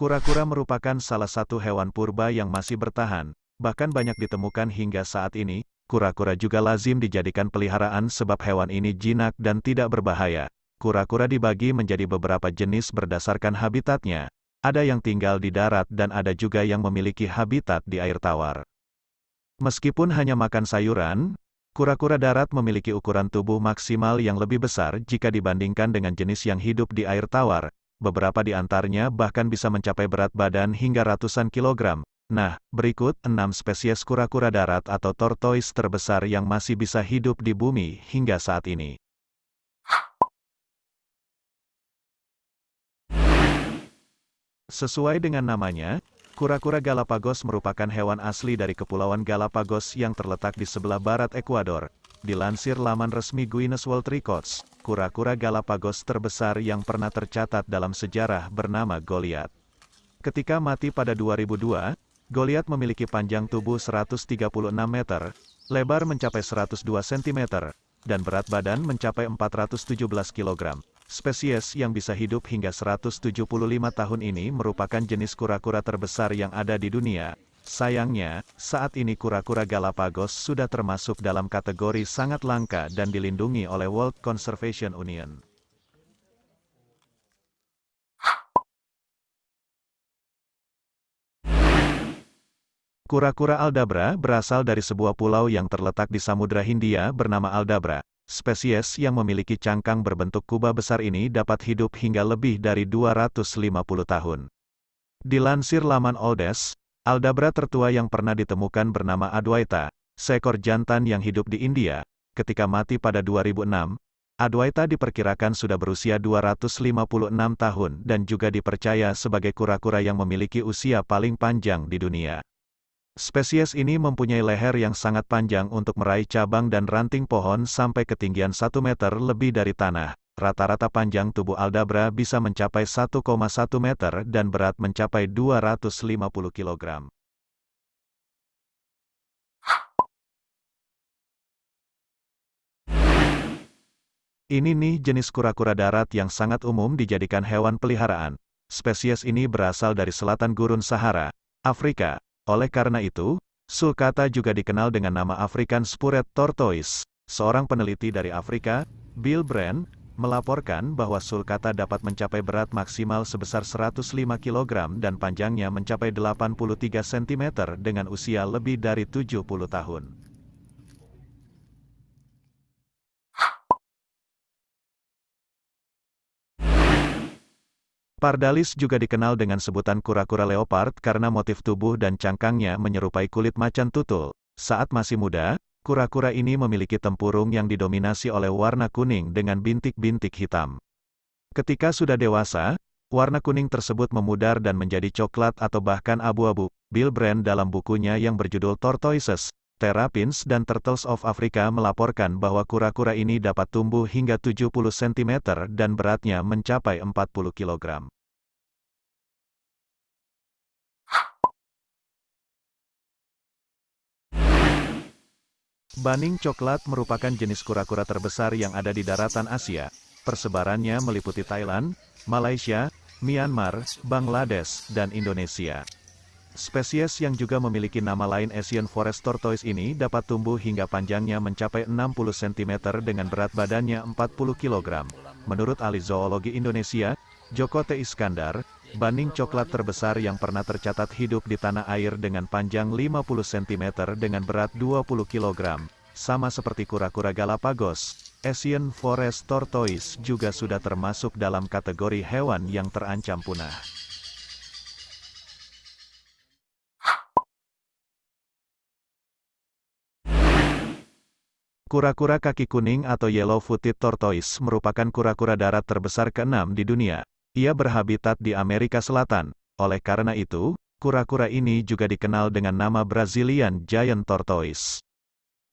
Kura-kura merupakan salah satu hewan purba yang masih bertahan, bahkan banyak ditemukan hingga saat ini. Kura-kura juga lazim dijadikan peliharaan sebab hewan ini jinak dan tidak berbahaya. Kura-kura dibagi menjadi beberapa jenis berdasarkan habitatnya. Ada yang tinggal di darat dan ada juga yang memiliki habitat di air tawar. Meskipun hanya makan sayuran, kura-kura darat memiliki ukuran tubuh maksimal yang lebih besar jika dibandingkan dengan jenis yang hidup di air tawar. Beberapa di antaranya bahkan bisa mencapai berat badan hingga ratusan kilogram. Nah, berikut 6 spesies kura-kura darat atau tortoise terbesar yang masih bisa hidup di bumi hingga saat ini. Sesuai dengan namanya, kura-kura Galapagos merupakan hewan asli dari Kepulauan Galapagos yang terletak di sebelah barat Ekuador. Dilansir laman resmi Guinness World Records, kura-kura Galapagos terbesar yang pernah tercatat dalam sejarah bernama Goliath. Ketika mati pada 2002, Goliath memiliki panjang tubuh 136 meter, lebar mencapai 102 cm, dan berat badan mencapai 417 kg. Spesies yang bisa hidup hingga 175 tahun ini merupakan jenis kura-kura terbesar yang ada di dunia. Sayangnya, saat ini kura-kura Galapagos sudah termasuk dalam kategori sangat langka dan dilindungi oleh World Conservation Union. Kura-kura Aldabra berasal dari sebuah pulau yang terletak di Samudra Hindia bernama Aldabra. Spesies yang memiliki cangkang berbentuk kubah besar ini dapat hidup hingga lebih dari 250 tahun. Dilansir laman Oldes, Aldabra tertua yang pernah ditemukan bernama Adwaita, seekor jantan yang hidup di India. Ketika mati pada 2006, Adwaita diperkirakan sudah berusia 256 tahun dan juga dipercaya sebagai kura-kura yang memiliki usia paling panjang di dunia. Spesies ini mempunyai leher yang sangat panjang untuk meraih cabang dan ranting pohon sampai ketinggian 1 meter lebih dari tanah. Rata-rata panjang tubuh aldabra bisa mencapai 1,1 meter dan berat mencapai 250 kg. Ini nih jenis kura-kura darat yang sangat umum dijadikan hewan peliharaan. Spesies ini berasal dari selatan gurun Sahara, Afrika, oleh karena itu, sulcata juga dikenal dengan nama African Spurred Tortoise. Seorang peneliti dari Afrika, Bill Brand, melaporkan bahwa sulcata dapat mencapai berat maksimal sebesar 105 kg dan panjangnya mencapai 83 cm dengan usia lebih dari 70 tahun. Pardalis juga dikenal dengan sebutan kura-kura leopard karena motif tubuh dan cangkangnya menyerupai kulit macan tutul. Saat masih muda, kura-kura ini memiliki tempurung yang didominasi oleh warna kuning dengan bintik-bintik hitam. Ketika sudah dewasa, warna kuning tersebut memudar dan menjadi coklat atau bahkan abu-abu. Bill Brand dalam bukunya yang berjudul Tortoises, Terrapins dan Turtles of Africa melaporkan bahwa kura-kura ini dapat tumbuh hingga 70 cm dan beratnya mencapai 40 kg. Baning coklat merupakan jenis kura-kura terbesar yang ada di daratan Asia. Persebarannya meliputi Thailand, Malaysia, Myanmar, Bangladesh, dan Indonesia. Spesies yang juga memiliki nama lain Asian Forest Tortoise ini dapat tumbuh hingga panjangnya mencapai 60 cm dengan berat badannya 40 kg. Menurut ahli zoologi Indonesia, Joko T. Iskandar, banding coklat terbesar yang pernah tercatat hidup di tanah air dengan panjang 50 cm dengan berat 20 kg. Sama seperti kura-kura Galapagos, Asian Forest Tortoise juga sudah termasuk dalam kategori hewan yang terancam punah. Kura-kura kaki kuning atau yellow-footed tortoise merupakan kura-kura darat terbesar keenam di dunia. Ia berhabitat di Amerika Selatan. Oleh karena itu, kura-kura ini juga dikenal dengan nama Brazilian Giant Tortoise.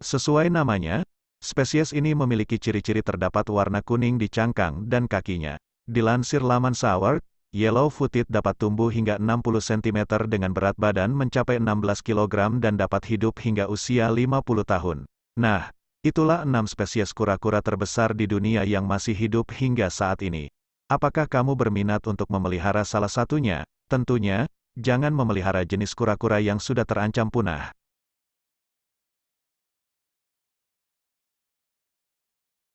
Sesuai namanya, spesies ini memiliki ciri-ciri terdapat warna kuning di cangkang dan kakinya. Dilansir laman Saward, yellow-footed dapat tumbuh hingga 60 cm dengan berat badan mencapai 16 kg dan dapat hidup hingga usia 50 tahun. Nah, Itulah enam spesies kura-kura terbesar di dunia yang masih hidup hingga saat ini. Apakah kamu berminat untuk memelihara salah satunya? Tentunya, jangan memelihara jenis kura-kura yang sudah terancam punah.